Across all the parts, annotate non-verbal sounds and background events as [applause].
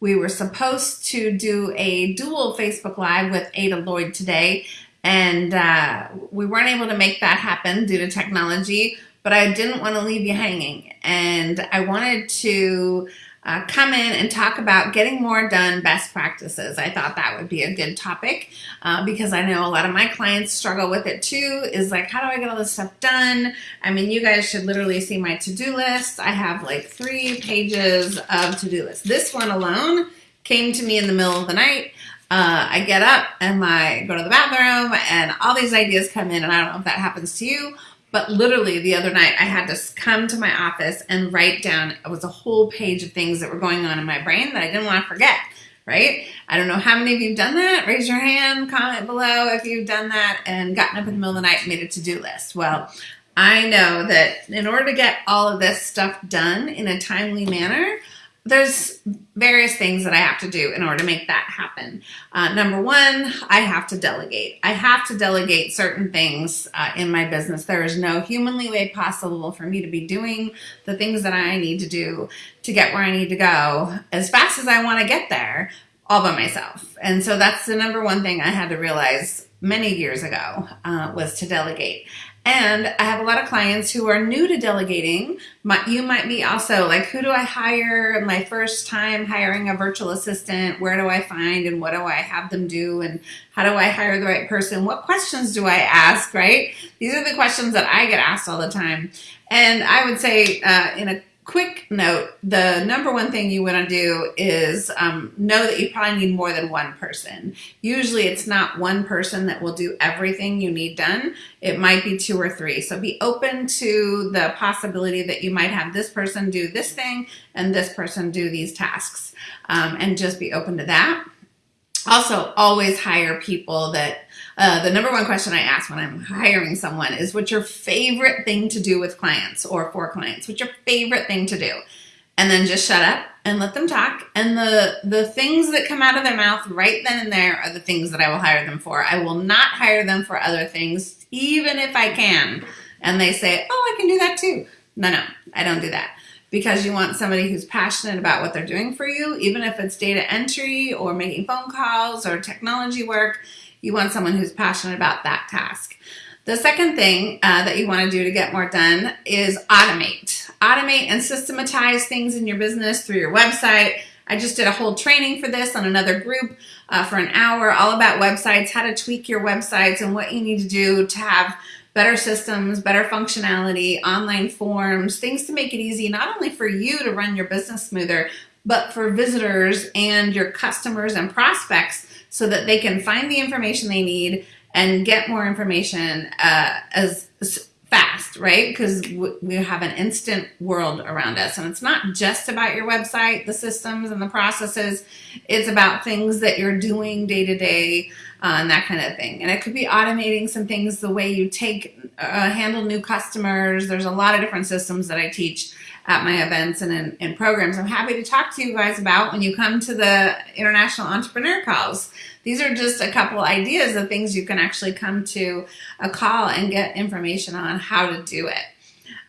We were supposed to do a dual Facebook Live with Ada Lloyd today, and uh, we weren't able to make that happen due to technology, but I didn't want to leave you hanging. And I wanted to uh, come in and talk about getting more done best practices. I thought that would be a good topic uh, because I know a lot of my clients struggle with it too is like, how do I get all this stuff done? I mean, you guys should literally see my to-do list. I have like three pages of to-do list. This one alone came to me in the middle of the night. Uh, I get up and I go to the bathroom and all these ideas come in and I don't know if that happens to you but literally the other night I had to come to my office and write down, it was a whole page of things that were going on in my brain that I didn't want to forget, right? I don't know how many of you have done that. Raise your hand, comment below if you've done that and gotten up in the middle of the night and made a to-do list. Well, I know that in order to get all of this stuff done in a timely manner, there's various things that I have to do in order to make that happen. Uh, number one, I have to delegate. I have to delegate certain things uh, in my business. There is no humanly way possible for me to be doing the things that I need to do to get where I need to go as fast as I want to get there all by myself. And so that's the number one thing I had to realize many years ago uh, was to delegate. And I have a lot of clients who are new to delegating. My, you might be also like, who do I hire? My first time hiring a virtual assistant. Where do I find and what do I have them do? And how do I hire the right person? What questions do I ask, right? These are the questions that I get asked all the time. And I would say uh, in a quick note, the number one thing you want to do is um, know that you probably need more than one person. Usually it's not one person that will do everything you need done. It might be two or three. So be open to the possibility that you might have this person do this thing and this person do these tasks um, and just be open to that. Also, always hire people that uh, the number one question I ask when I'm hiring someone is what's your favorite thing to do with clients or for clients? What's your favorite thing to do? And then just shut up and let them talk. And the, the things that come out of their mouth right then and there are the things that I will hire them for. I will not hire them for other things, even if I can. And they say, oh, I can do that too. No, no, I don't do that because you want somebody who's passionate about what they're doing for you, even if it's data entry or making phone calls or technology work, you want someone who's passionate about that task. The second thing uh, that you want to do to get more done is automate. Automate and systematize things in your business through your website. I just did a whole training for this on another group uh, for an hour, all about websites, how to tweak your websites and what you need to do to have better systems, better functionality, online forms, things to make it easy, not only for you to run your business smoother, but for visitors and your customers and prospects so that they can find the information they need and get more information uh, as fast, right? Because we have an instant world around us. And it's not just about your website, the systems and the processes. It's about things that you're doing day to day uh, and that kind of thing. And it could be automating some things, the way you take, uh, handle new customers. There's a lot of different systems that I teach at my events and in, in, programs. I'm happy to talk to you guys about when you come to the International Entrepreneur Calls. These are just a couple ideas of things you can actually come to a call and get information on how to do it.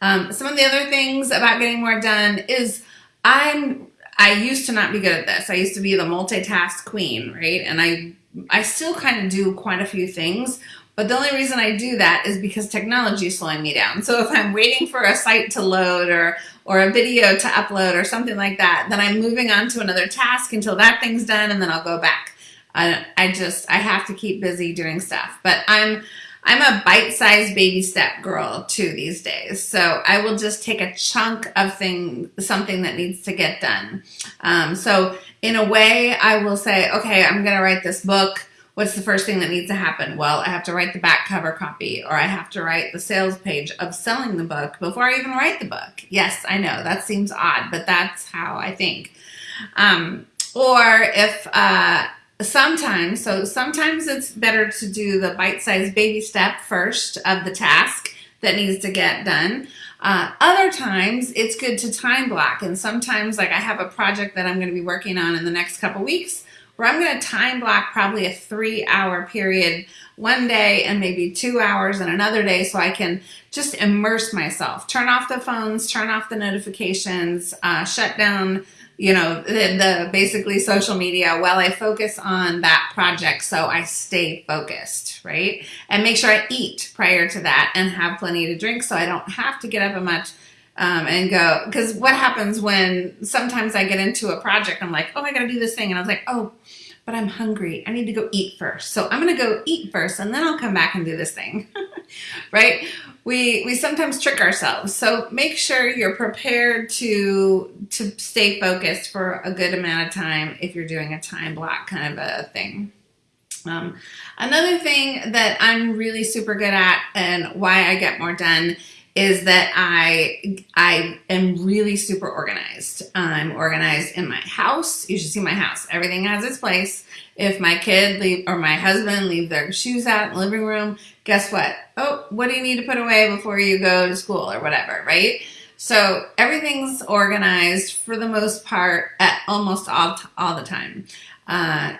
Um, some of the other things about getting more done is I'm I used to not be good at this. I used to be the multitask queen, right? And I I still kind of do quite a few things, but the only reason I do that is because technology is slowing me down. So if I'm waiting for a site to load or, or a video to upload or something like that, then I'm moving on to another task until that thing's done and then I'll go back. I, I just, I have to keep busy doing stuff. But I'm, I'm a bite-sized baby step girl too these days. So I will just take a chunk of thing, something that needs to get done. Um, so in a way, I will say, okay, I'm going to write this book what's the first thing that needs to happen? Well, I have to write the back cover copy or I have to write the sales page of selling the book before I even write the book. Yes, I know that seems odd, but that's how I think. Um, or if uh, sometimes, so sometimes it's better to do the bite-sized baby step first of the task that needs to get done. Uh, other times it's good to time block and sometimes like I have a project that I'm going to be working on in the next couple weeks where I'm going to time block probably a three hour period one day and maybe two hours and another day so I can just immerse myself. Turn off the phones, turn off the notifications, uh, shut down you know, the, the basically social media while I focus on that project so I stay focused, right? And make sure I eat prior to that and have plenty to drink so I don't have to get up a much um, and go. Because what happens when sometimes I get into a project, I'm like, oh, I got to do this thing. And I was like, oh, but I'm hungry. I need to go eat first. So I'm going to go eat first and then I'll come back and do this thing, [laughs] right? we we sometimes trick ourselves. So make sure you're prepared to to stay focused for a good amount of time if you're doing a time block kind of a thing. Um, another thing that I'm really super good at and why I get more done is that I I am really super organized. I'm organized in my house. You should see my house. Everything has its place. If my kid leave or my husband leave their shoes out in the living room, guess what? Oh, what do you need to put away before you go to school or whatever, right? So everything's organized for the most part at almost all all the time. Uh,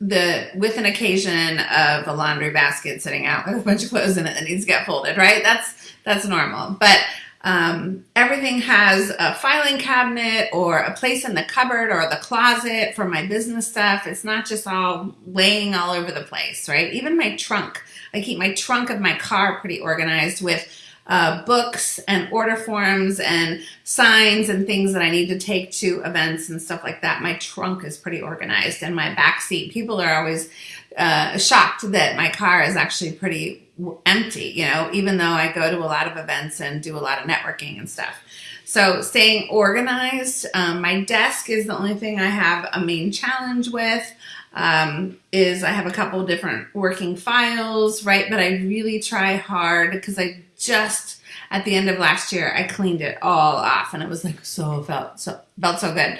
the with an occasion of a laundry basket sitting out with a bunch of clothes in it that needs to get folded, right? That's that's normal. But um, everything has a filing cabinet or a place in the cupboard or the closet for my business stuff. It's not just all laying all over the place, right? Even my trunk. I keep my trunk of my car pretty organized with uh, books and order forms and signs and things that I need to take to events and stuff like that. My trunk is pretty organized and my back seat. People are always uh, shocked that my car is actually pretty empty, you know, even though I go to a lot of events and do a lot of networking and stuff. So staying organized. Um, my desk is the only thing I have a main challenge with. Um, is I have a couple different working files, right? But I really try hard because I just at the end of last year I cleaned it all off and it was like so felt so felt so good.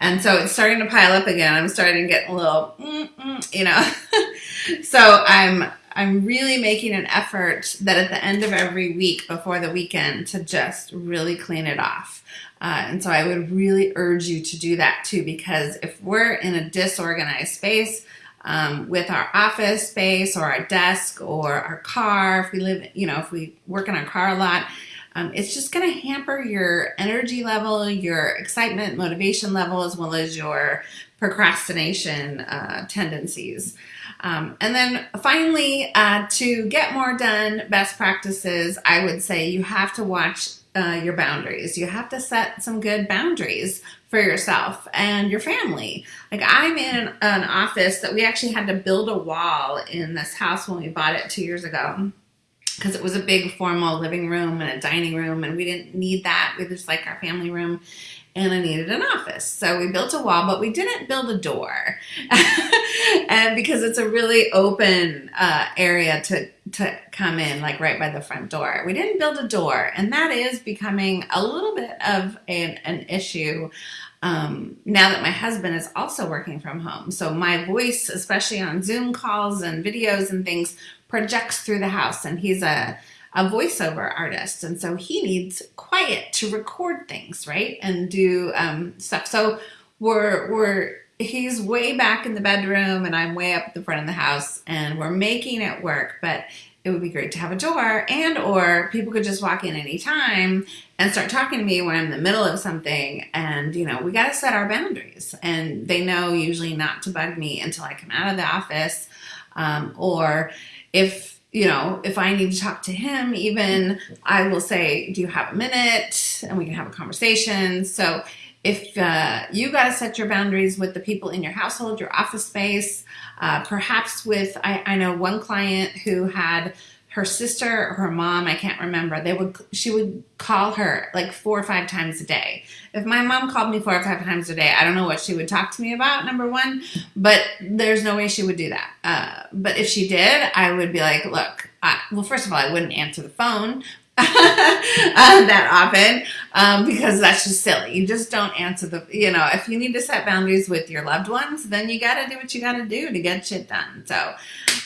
And so it's starting to pile up again. I'm starting to get a little, you know. [laughs] so I'm I'm really making an effort that at the end of every week before the weekend to just really clean it off. Uh, and so I would really urge you to do that too, because if we're in a disorganized space um, with our office space or our desk or our car, if we live, you know, if we work in our car a lot, um, it's just going to hamper your energy level, your excitement, motivation level, as well as your procrastination uh, tendencies. Um, and then finally, uh, to get more done, best practices, I would say you have to watch uh, your boundaries. You have to set some good boundaries for yourself and your family. Like I'm in an, an office that we actually had to build a wall in this house when we bought it two years ago because it was a big formal living room and a dining room and we didn't need that. We just like our family room and I needed an office. So we built a wall, but we didn't build a door. [laughs] and because it's a really open uh, area to, to come in, like right by the front door. We didn't build a door, and that is becoming a little bit of an, an issue um, now that my husband is also working from home. So my voice, especially on Zoom calls and videos and things, projects through the house, and he's a a voiceover artist. And so he needs quiet to record things, right? And do um, stuff. So we're, we're, he's way back in the bedroom and I'm way up the front of the house and we're making it work. But it would be great to have a door and or people could just walk in anytime and start talking to me when I'm in the middle of something and you know we got to set our boundaries and they know usually not to bug me until I come out of the office um, or if you know, if I need to talk to him, even I will say, do you have a minute? And we can have a conversation. So if uh, you got to set your boundaries with the people in your household, your office space, uh, perhaps with, I, I know one client who had her sister or her mom, I can't remember, they would she would call her like four or five times a day. If my mom called me four or five times a day, I don't know what she would talk to me about, number one, but there's no way she would do that. Uh, but if she did, I would be like, look, I, well, first of all, I wouldn't answer the phone, [laughs] that often um, because that's just silly. You just don't answer the, you know, if you need to set boundaries with your loved ones, then you got to do what you got to do to get shit done. So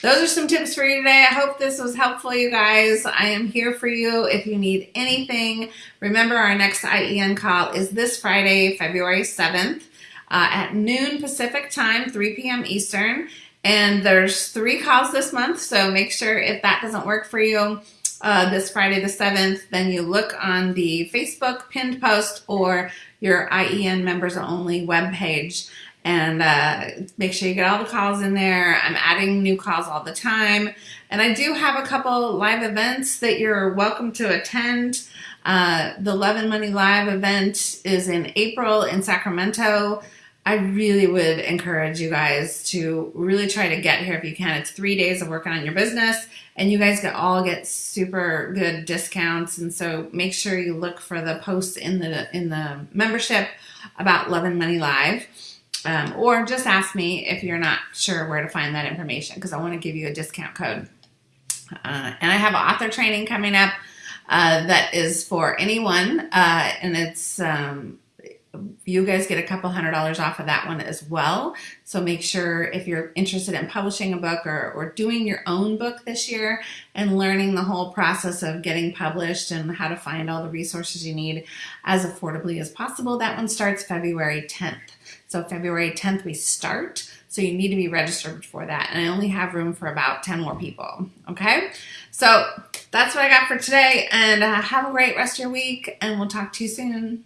those are some tips for you today. I hope this was helpful, you guys. I am here for you if you need anything. Remember, our next IEN call is this Friday, February 7th uh, at noon Pacific time, 3 p.m. Eastern. And there's three calls this month, so make sure if that doesn't work for you, uh, this Friday the 7th, then you look on the Facebook pinned post or your IEN members only webpage and uh, make sure you get all the calls in there. I'm adding new calls all the time. And I do have a couple live events that you're welcome to attend. Uh, the Love and Money Live event is in April in Sacramento. I really would encourage you guys to really try to get here if you can. It's three days of working on your business and you guys get all get super good discounts. And so make sure you look for the posts in the, in the membership about Love and Money Live. Um, or just ask me if you're not sure where to find that information because I want to give you a discount code. Uh, and I have author training coming up uh, that is for anyone, uh, and it's um, you guys get a couple hundred dollars off of that one as well. So make sure if you're interested in publishing a book or, or doing your own book this year and learning the whole process of getting published and how to find all the resources you need as affordably as possible, that one starts February 10th. So February 10th we start. So you need to be registered for that. And I only have room for about 10 more people. Okay. So that's what I got for today. And uh, have a great rest of your week. And we'll talk to you soon.